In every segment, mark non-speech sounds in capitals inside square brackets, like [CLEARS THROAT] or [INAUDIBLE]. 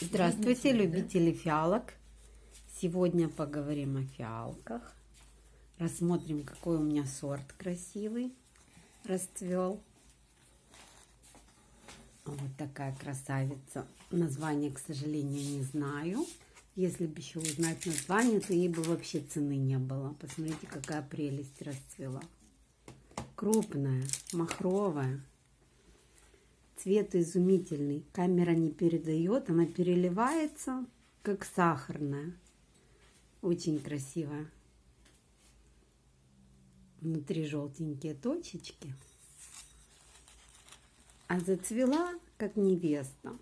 Здравствуйте, любители фиалок. Сегодня поговорим о фиалках. Рассмотрим, какой у меня сорт красивый расцвел. Вот такая красавица. Название, к сожалению, не знаю. Если бы еще узнать название, то ей бы вообще цены не было. Посмотрите, какая прелесть расцвела. Крупная, махровая. Цвет изумительный. Камера не передает, она переливается, как сахарная. Очень красивая. Внутри желтенькие точечки. А зацвела, как невеста.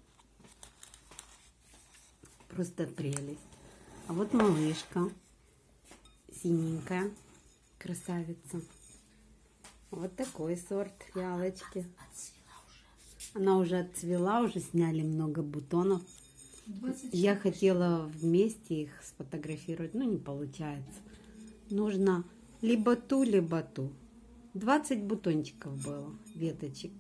Просто прелесть. А вот малышка. Синенькая. Красавица. Вот такой сорт фиалочки. Она уже отцвела, уже сняли много бутонов. Я хотела вместе их сфотографировать, но не получается. Нужно либо ту, либо ту. 20 бутончиков было, веточек.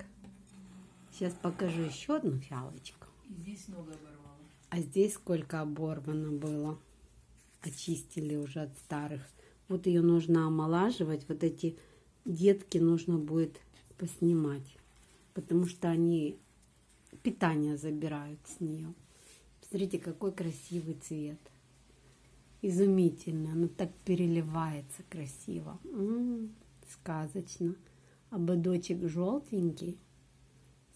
Сейчас покажу еще одну фиалочку. Здесь много оборвало. А здесь сколько оборвано было. Очистили уже от старых. Вот ее нужно омолаживать. Вот эти детки нужно будет поснимать потому что они питание забирают с нее. Посмотрите, какой красивый цвет. Изумительно. Оно так переливается красиво. М -м, сказочно. Ободочек желтенький.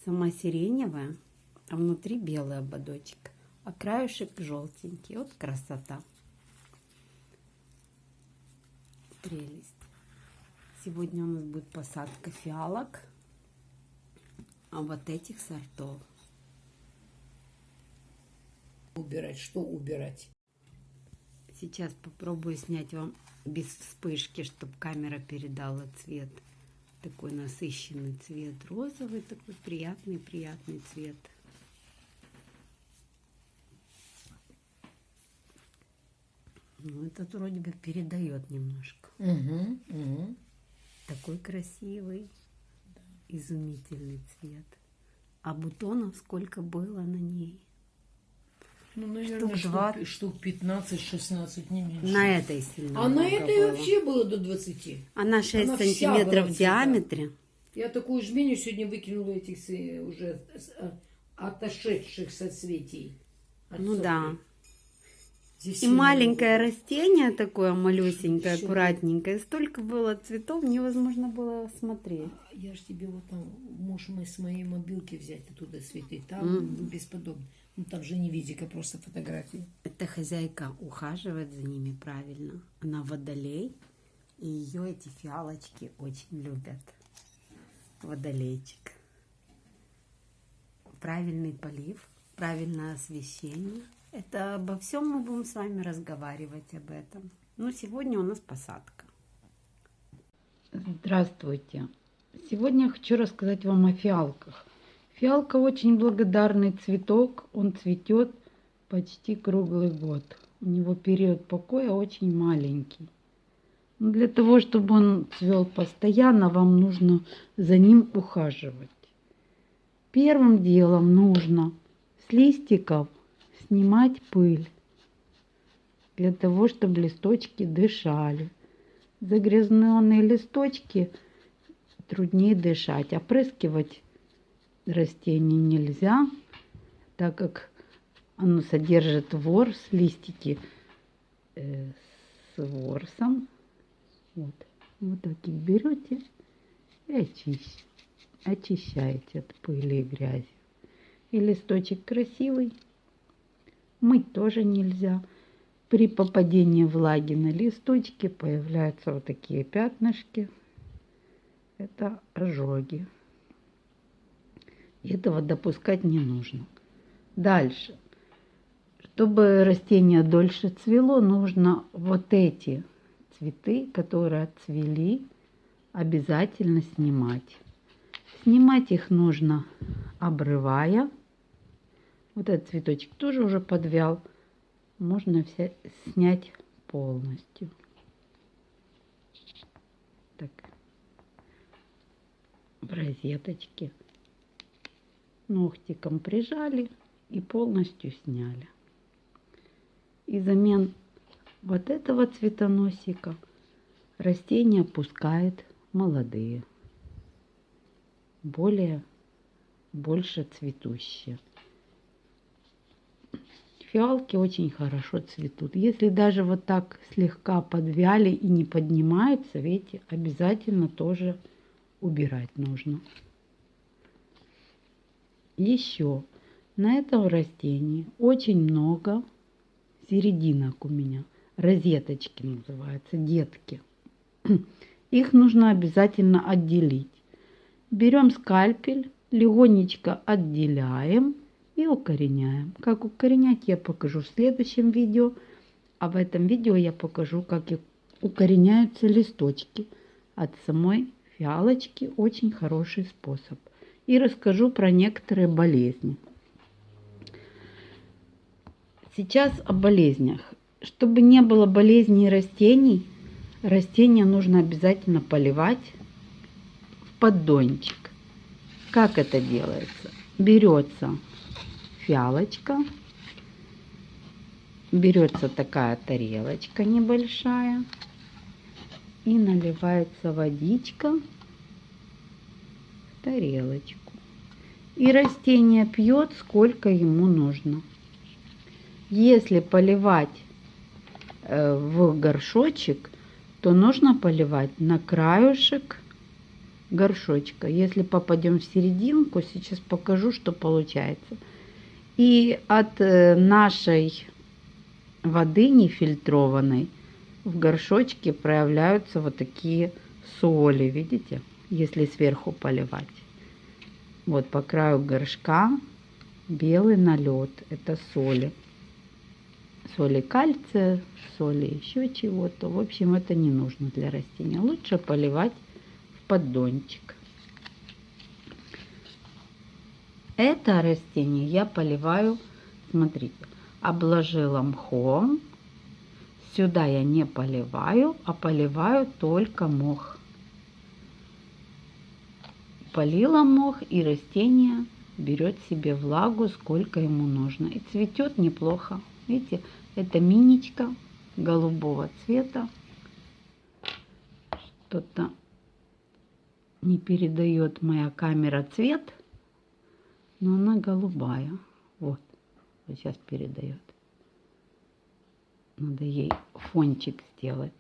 Сама сиреневая, а внутри белый ободочек. А краешек желтенький. Вот красота. Прелесть. Сегодня у нас будет посадка фиалок а вот этих сортов. Убирать, что убирать? Сейчас попробую снять вам без вспышки, чтобы камера передала цвет. Такой насыщенный цвет, розовый, такой приятный-приятный цвет. Ну, этот вроде бы передает немножко. Угу, угу. Такой красивый изумительный цвет. А бутонов сколько было на ней? Ну, наверное, штук, штук, штук 15-16, не меньше. На этой сильно А на этой было. вообще было до 20. Она 6 Она сантиметров в диаметре. Я такую жменю сегодня выкинула этих уже отошедших соцветий. Ну да. Здесь и маленькое было. растение такое малюсенькое, Еще аккуратненькое. Столько было цветов, невозможно было смотреть. Я же тебе вот там, можешь мы с моей мобилки взять оттуда цветы. Там mm. бесподобно. Ну там же не видика, просто фотографии. Эта хозяйка ухаживает за ними правильно. Она водолей. И ее эти фиалочки очень любят. Водолейчик. Правильный полив, правильное освещение – это обо всем мы будем с вами разговаривать об этом. Но сегодня у нас посадка. Здравствуйте. Сегодня я хочу рассказать вам о фиалках. Фиалка очень благодарный цветок. Он цветет почти круглый год. У него период покоя очень маленький. Но для того, чтобы он цвел постоянно, вам нужно за ним ухаживать. Первым делом нужно с листиков снимать пыль для того, чтобы листочки дышали. Загрязненные листочки труднее дышать. Опрыскивать растение нельзя, так как оно содержит ворс, листики э, с ворсом. Вот. Вот так их берете и очищ, очищаете от пыли и грязи. И листочек красивый Мыть тоже нельзя. При попадении влаги на листочки появляются вот такие пятнышки. Это ожоги. Этого допускать не нужно. Дальше. Чтобы растение дольше цвело, нужно вот эти цветы, которые отцвели, обязательно снимать. Снимать их нужно обрывая вот этот цветочек тоже уже подвял. Можно все снять полностью. Так. В розеточке. Ногтиком прижали и полностью сняли. И замен вот этого цветоносика растение пускает молодые, более, больше цветущие. Фиалки очень хорошо цветут. Если даже вот так слегка подвяли и не поднимаются, видите, обязательно тоже убирать нужно. Еще на этом растении очень много серединок у меня. Розеточки называются, детки. [CLEARS THROAT] Их нужно обязательно отделить. Берем скальпель, легонечко отделяем и укореняем. Как укоренять я покажу в следующем видео. А в этом видео я покажу, как укореняются листочки от самой фиалочки. Очень хороший способ. И расскажу про некоторые болезни. Сейчас о болезнях. Чтобы не было болезней растений, растения нужно обязательно поливать в поддончик. Как это делается? Берется фиалочка, берется такая тарелочка небольшая и наливается водичка в тарелочку. И растение пьет, сколько ему нужно. Если поливать э, в горшочек, то нужно поливать на краюшек горшочка. Если попадем в серединку, сейчас покажу, что получается. И от э, нашей воды нефильтрованной в горшочке проявляются вот такие соли, видите, если сверху поливать. Вот по краю горшка белый налет, это соли соли кальция, соли еще чего-то. В общем, это не нужно для растения. Лучше поливать в поддончик. Это растение я поливаю, смотрите, обложила мхом. Сюда я не поливаю, а поливаю только мох. Полила мох и растение берет себе влагу, сколько ему нужно. И цветет неплохо. Видите, это миничка голубого цвета. Что-то не передает моя камера цвет, но она голубая. Вот, вот сейчас передает. Надо ей фончик сделать.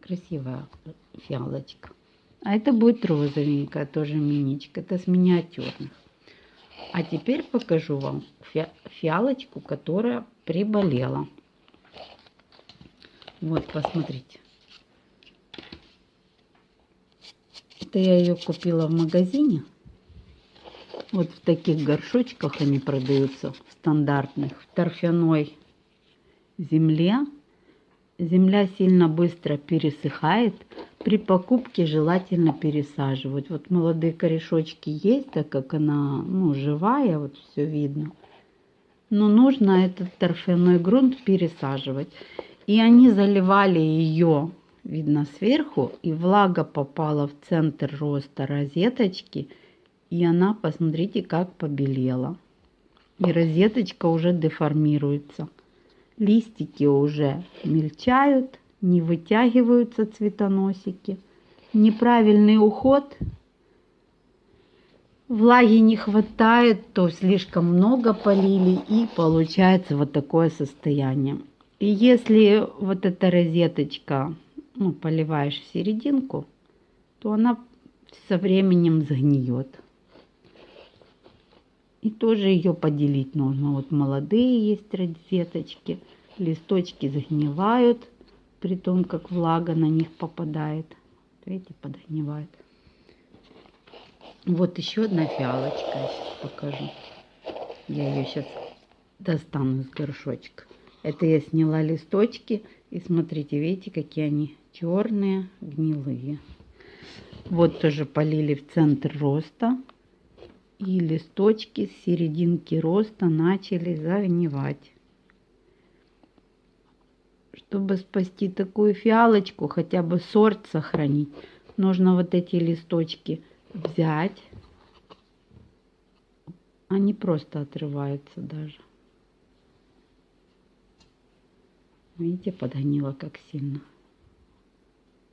Красивая фиалочка. А это будет розовенькая, тоже миничка. Это с миниатюрных. А теперь покажу вам фиалочку, которая приболела. Вот, посмотрите. Это я ее купила в магазине. Вот в таких горшочках они продаются, стандартных, в торфяной земле. Земля сильно быстро пересыхает, при покупке желательно пересаживать. Вот молодые корешочки есть, так как она ну, живая, вот все видно. Но нужно этот торфяной грунт пересаживать. И они заливали ее, видно, сверху, и влага попала в центр роста розеточки. И она, посмотрите, как побелела. И розеточка уже деформируется. Листики уже мельчают не вытягиваются цветоносики, неправильный уход, влаги не хватает, то слишком много полили и получается вот такое состояние. И если вот эта розеточка ну, поливаешь в серединку, то она со временем сгниет. И тоже ее поделить нужно. Вот молодые есть розеточки, листочки загнивают, при том, как влага на них попадает. Видите, подогнивает. Вот еще одна фиалочка, я сейчас покажу. Я ее сейчас достану из горшочка. Это я сняла листочки. И смотрите, видите, какие они черные, гнилые. Вот тоже полили в центр роста. И листочки с серединки роста начали загнивать. Чтобы спасти такую фиалочку, хотя бы сорт сохранить, нужно вот эти листочки взять, Они просто отрываются даже. Видите, подгнила как сильно.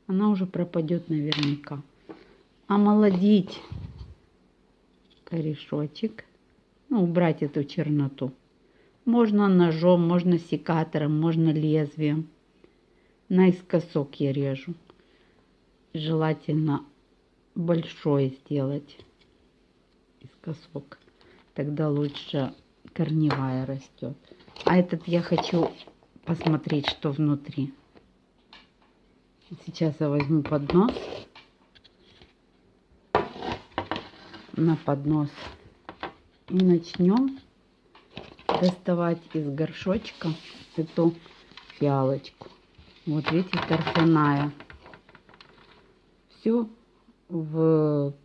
Она уже пропадет наверняка. Омолодить корешочек. Ну, убрать эту черноту. Можно ножом, можно секатором, можно лезвием. Наискосок я режу. Желательно большой сделать искосок. Тогда лучше корневая растет. А этот я хочу посмотреть, что внутри. Сейчас я возьму поднос. На поднос. И начнем доставать из горшочка эту фиалочку. Вот видите, торфяная. Все в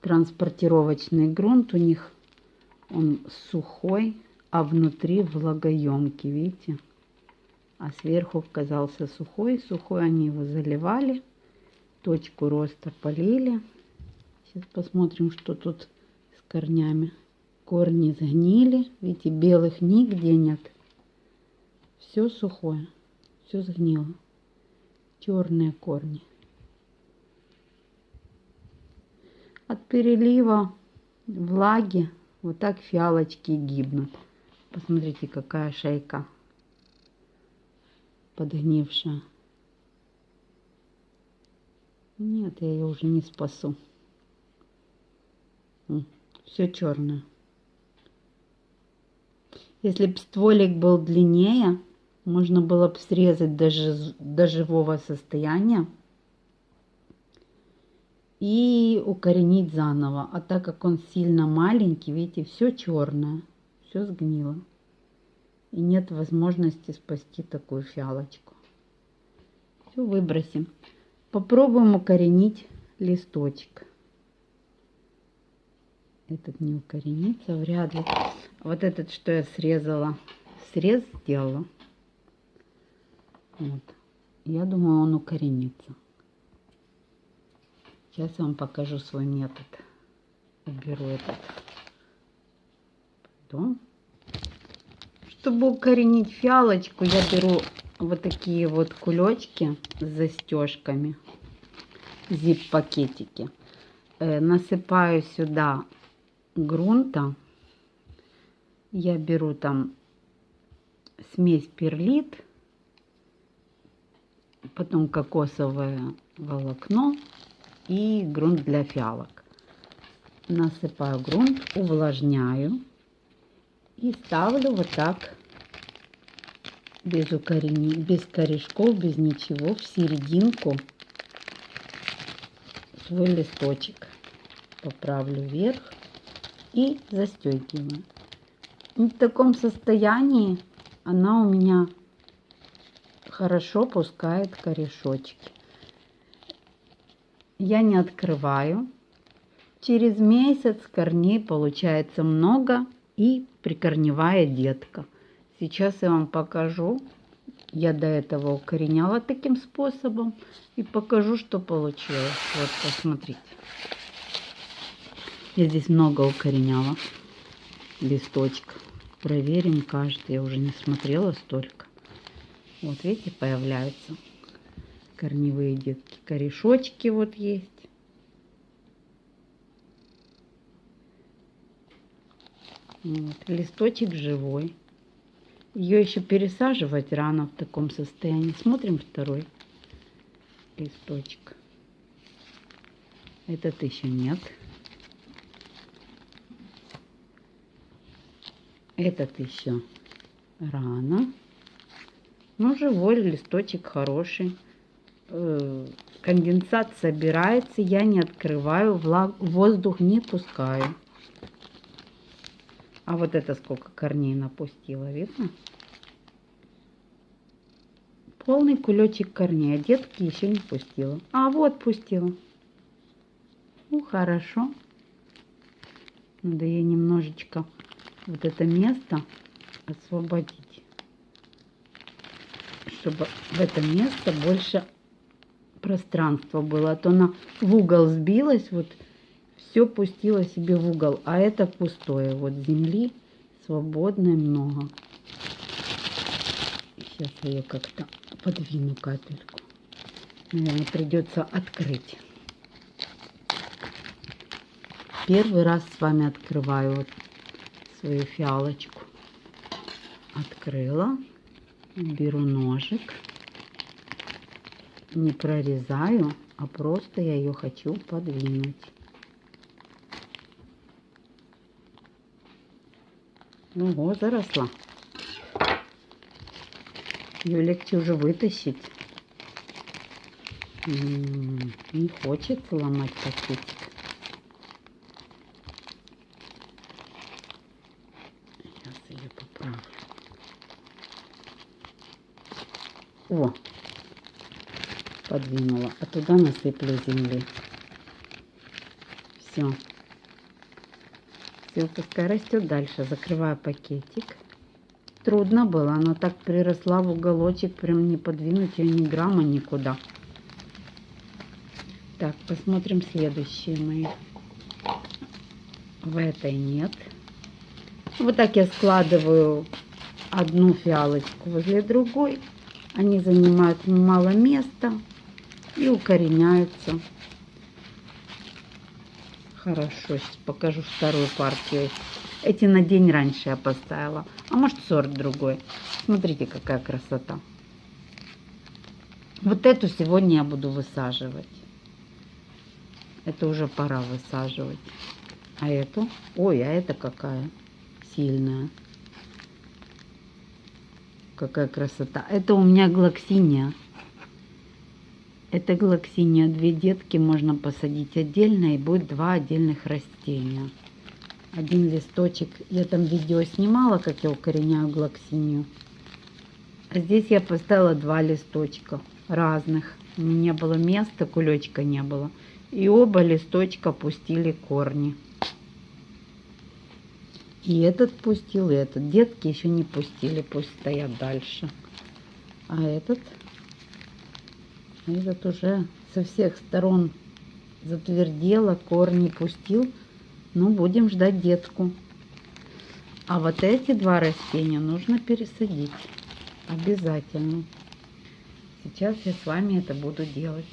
транспортировочный грунт у них он сухой, а внутри влагоемкий, видите? А сверху оказался сухой, сухой они его заливали, точку роста полили. Сейчас посмотрим, что тут с корнями. Корни сгнили, видите, белых нигде нет. Все сухое, все сгнило. Черные корни. От перелива влаги вот так фиалочки гибнут. Посмотрите, какая шейка подгнившая. Нет, я ее уже не спасу. Все черное. Если бы стволик был длиннее, можно было бы срезать даже до живого состояния и укоренить заново. А так как он сильно маленький, видите, все черное все сгнило. И нет возможности спасти такую фиалочку. Все выбросим. Попробуем укоренить листочек. Этот не укоренится, вряд ли. Вот этот, что я срезала, срез сделала. Вот. Я думаю, он укоренится. Сейчас я вам покажу свой метод. Уберу этот что, чтобы укоренить фиалочку, я беру вот такие вот кулечки с застежками, зип-пакетики. Э, насыпаю сюда грунта. Я беру там смесь перлит, потом кокосовое волокно и грунт для фиалок. Насыпаю грунт, увлажняю и ставлю вот так, без, укорени... без корешков, без ничего, в серединку свой листочек. Поправлю вверх и застегиваю. В таком состоянии она у меня хорошо пускает корешочки. Я не открываю. Через месяц корней получается много и прикорневая детка. Сейчас я вам покажу. Я до этого укореняла таким способом. И покажу, что получилось. Вот, посмотрите. Я здесь много укореняла листочков. Проверим каждый. Я уже не смотрела столько. Вот видите, появляются корневые детки. Корешочки вот есть. Вот, листочек живой. Ее еще пересаживать рано в таком состоянии. Смотрим второй листочек. Этот еще нет. Этот еще рано. Но живой листочек хороший. Э, конденсат собирается. Я не открываю. Воздух не пускаю. А вот это сколько корней напустила, видно? Полный кулечек корней, а детки еще не пустила. А вот пустила. Ну, хорошо. Надо ей немножечко вот это место освободить. Чтобы в это место больше пространства было. А то она в угол сбилась. Вот все пустила себе в угол, а это пустое. Вот земли свободной много. Сейчас ее как-то подвину капельку. Наверное, придется открыть. Первый раз с вами открываю вот свою фиалочку. Открыла. Беру ножик. Не прорезаю, а просто я ее хочу подвинуть. Ого, заросла. Ее легче уже вытащить. М, Не хочется ломать пакетик. Сейчас ее поправлю. О, подвинула. А туда насыплю земли. Все. Пускай растет дальше. Закрываю пакетик. Трудно было. Она так приросла в уголочек. Прям не подвинуть ее ни грамма никуда. Так, посмотрим следующие мои. В этой нет. Вот так я складываю одну фиалочку возле другой. Они занимают мало места и укореняются. Хорошо, сейчас покажу вторую партию. Эти на день раньше я поставила. А может сорт другой. Смотрите, какая красота. Вот эту сегодня я буду высаживать. Это уже пора высаживать. А эту? Ой, а это какая сильная. Какая красота. Это у меня глоксиния. Это глоксиния. Две детки можно посадить отдельно и будет два отдельных растения. Один листочек. Я там видео снимала, как я укореняю глоксинию. А здесь я поставила два листочка разных. Не было места, кулечка не было. И оба листочка пустили корни. И этот пустил, и этот. Детки еще не пустили, пусть стоят дальше. А этот, этот уже со всех сторон затвердело, корни пустил. Ну, будем ждать детку. А вот эти два растения нужно пересадить. Обязательно. Сейчас я с вами это буду делать.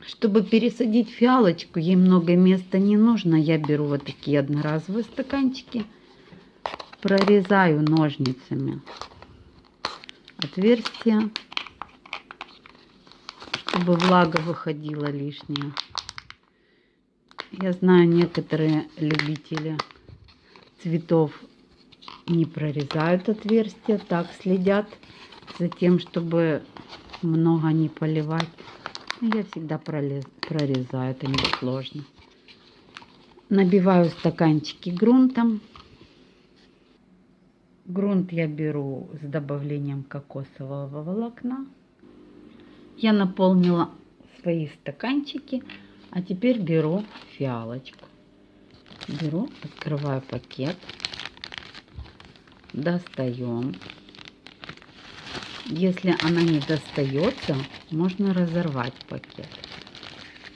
Чтобы пересадить фиалочку, ей много места не нужно. Я беру вот такие одноразовые стаканчики, прорезаю ножницами отверстия, чтобы влага выходила лишняя. Я знаю, некоторые любители цветов не прорезают отверстия, так следят за тем, чтобы много не поливать. Я всегда пролез, прорезаю, это не сложно. Набиваю стаканчики грунтом. Грунт я беру с добавлением кокосового волокна. Я наполнила свои стаканчики, а теперь беру фиалочку. Беру, открываю пакет, достаем. Если она не достается, можно разорвать пакет.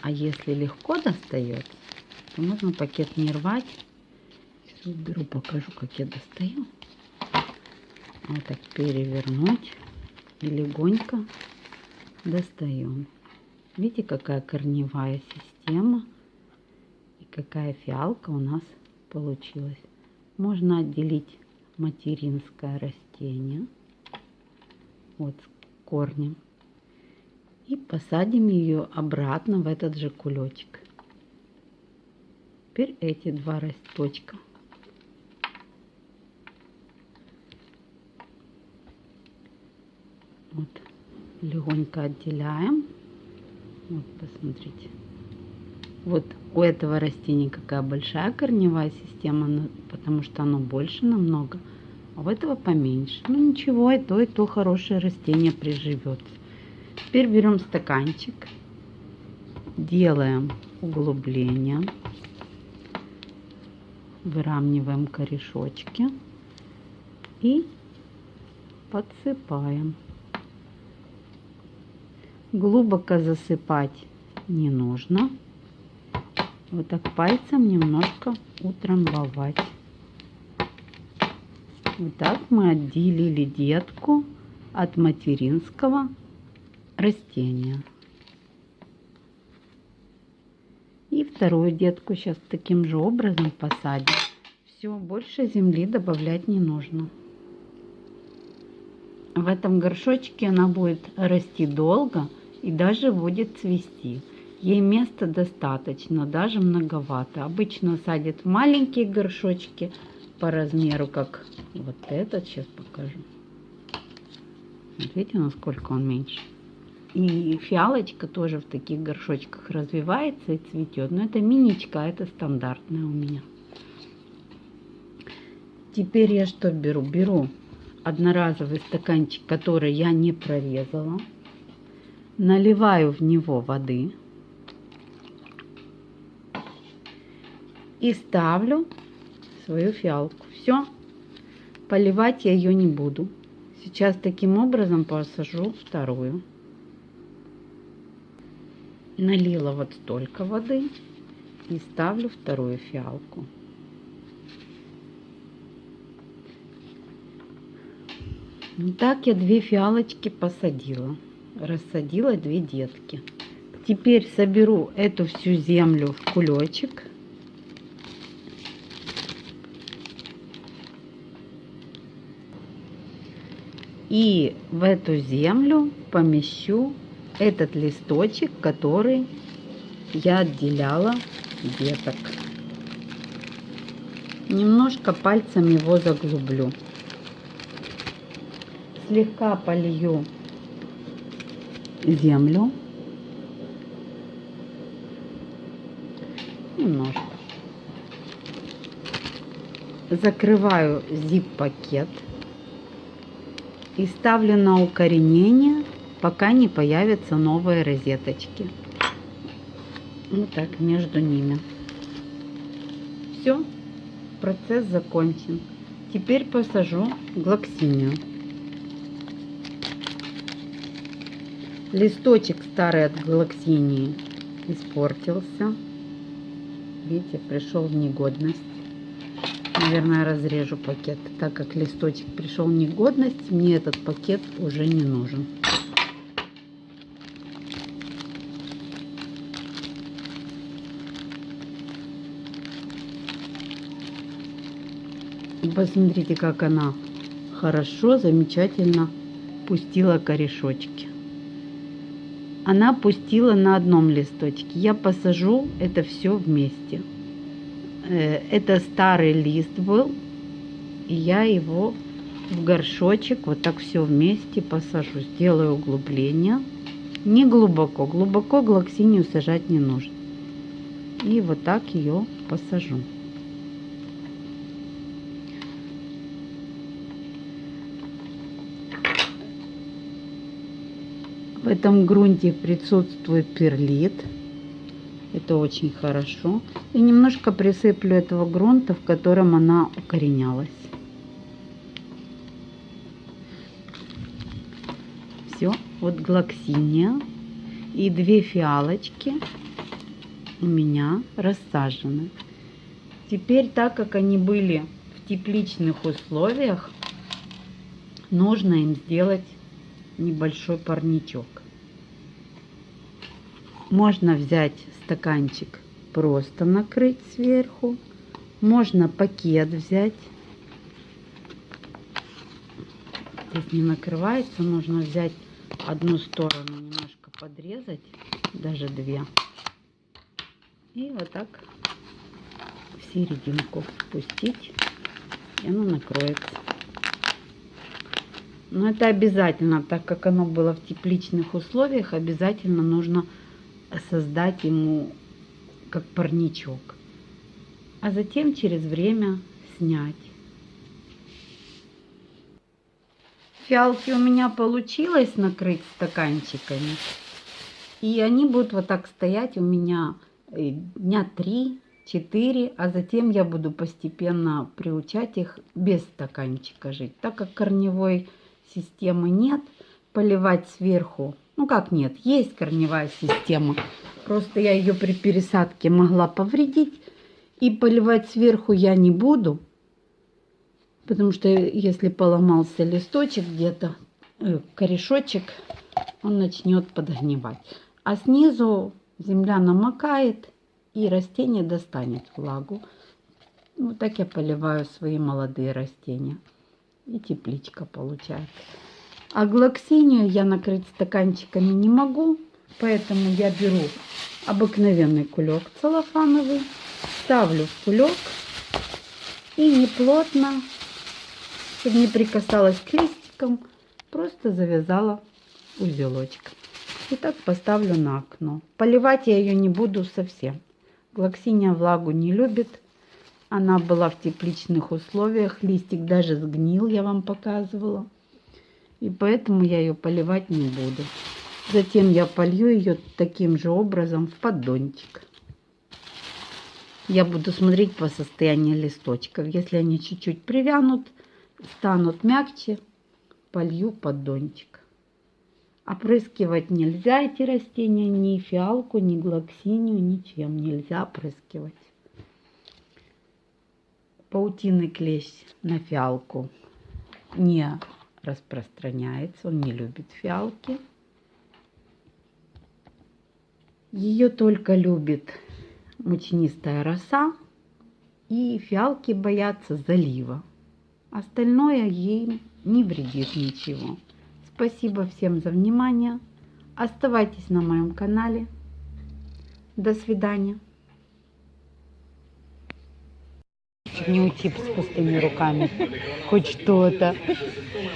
А если легко достается, то можно пакет не рвать. Сейчас беру, покажу, как я достаю. Вот так перевернуть и легонько достаем. Видите, какая корневая система и какая фиалка у нас получилась. Можно отделить материнское растение вот с корнем и посадим ее обратно в этот же кулечек. Теперь эти два росточка. Вот легонько отделяем. Вот посмотрите. Вот у этого растения какая большая корневая система, потому что оно больше намного, а у этого поменьше. Ну ничего, и то, и то хорошее растение приживется. Теперь берем стаканчик, делаем углубление, выравниваем корешочки и подсыпаем. Глубоко засыпать не нужно. вот так пальцем немножко утрамбовать. Вот так мы отделили детку от материнского растения. И вторую детку сейчас таким же образом посадим. Все, больше земли добавлять не нужно. В этом горшочке она будет расти долго и даже будет цвести. Ей места достаточно, даже многовато. Обычно садят в маленькие горшочки по размеру, как вот этот. Сейчас покажу. Смотрите, насколько он меньше. И фиалочка тоже в таких горшочках развивается и цветет. Но это миничка, это стандартная у меня. Теперь я что беру? Беру одноразовый стаканчик, который я не прорезала. Наливаю в него воды. И ставлю свою фиалку. Все. Поливать я ее не буду. Сейчас таким образом посажу вторую. Налила вот столько воды и ставлю вторую фиалку. Ну так я две фиалочки посадила. Рассадила две детки. Теперь соберу эту всю землю в кулечек. И в эту землю помещу этот листочек, который я отделяла деток. Немножко пальцем его заглублю слегка полью землю. Немножко. Закрываю zip-пакет и ставлю на укоренение, пока не появятся новые розеточки. Вот так между ними. Все, процесс закончен. Теперь посажу глоксинию. Листочек старый от галаксинии испортился. Видите, пришел в негодность. Наверное, разрежу пакет. Так как листочек пришел в негодность, мне этот пакет уже не нужен. Посмотрите, как она хорошо, замечательно пустила корешочки она пустила на одном листочке. Я посажу это все вместе. Э, это старый лист был, и я его в горшочек вот так все вместе посажу. Сделаю углубление. Не глубоко. Глубоко глоксинию сажать не нужно. И вот так ее посажу. В этом грунте присутствует перлит. Это очень хорошо. И немножко присыплю этого грунта, в котором она укоренялась. Все, вот глоксиния и две фиалочки у меня рассажены. Теперь, так как они были в тепличных условиях, нужно им сделать небольшой парничок. Можно взять стаканчик, просто накрыть сверху. Можно пакет взять. Здесь не накрывается, нужно взять одну сторону, немножко подрезать, даже две. И вот так в серединку пустить, и оно накроется. Но это обязательно, так как оно было в тепличных условиях, обязательно нужно создать ему как парничок. А затем через время снять. Фиалки у меня получилось накрыть стаканчиками. И они будут вот так стоять у меня э, дня 3-4, а затем я буду постепенно приучать их без стаканчика жить. Так как корневой системы нет, поливать сверху Ну как нет, есть корневая система. Просто я ее при пересадке могла повредить. И поливать сверху я не буду. Потому что если поломался листочек где-то, э, корешочек, он начнет подгнивать. А снизу земля намокает и растение достанет влагу. Вот так я поливаю свои молодые растения. И тепличка получается. А глоксинию я накрыть стаканчиками не могу, поэтому я беру обыкновенный кулек целлофановый, ставлю в кулек и неплотно, чтобы не прикасалась к листикам, просто завязала узелочек. И так поставлю на окно. Поливать я ее не буду совсем. Глоксиния влагу не любит. Она была в тепличных условиях. Листик даже сгнил, я вам показывала. И поэтому я ее поливать не буду. Затем я полью ее таким же образом в поддончик. Я буду смотреть по состоянию листочков. Если они чуть-чуть привянут, станут мягче, полью поддончик. Опрыскивать нельзя эти растения, ни фиалку, ни глоксинию, ничем нельзя опрыскивать. Паутинный клещ на фиалку не распространяется, он не любит фиалки. Ее только любит мучнистая роса, и фиалки боятся залива. Остальное ей не вредит ничего. Спасибо всем за внимание. Оставайтесь на моем канале. До свидания. Не уйти с пустыми руками. Хоть что-то.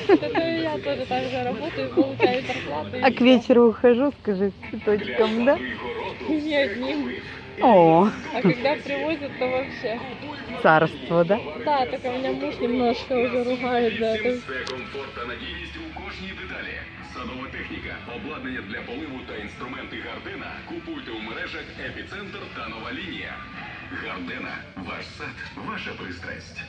Я тоже так же работаю, получаю зарплату. А к вечеру ухожу, скажи, с цветочком, да? Не одним. О, А когда привозят, то вообще. царство, да? Да, только меня муж немножко уже ругает за это. Це комфорт та надійність у кожній деталі. Садова техніка, обладнання для поливу та інструменти Гардена купуйте у мережах Епіцентр та нова лінія. Гардена, ваш сад, ваша пристрасть.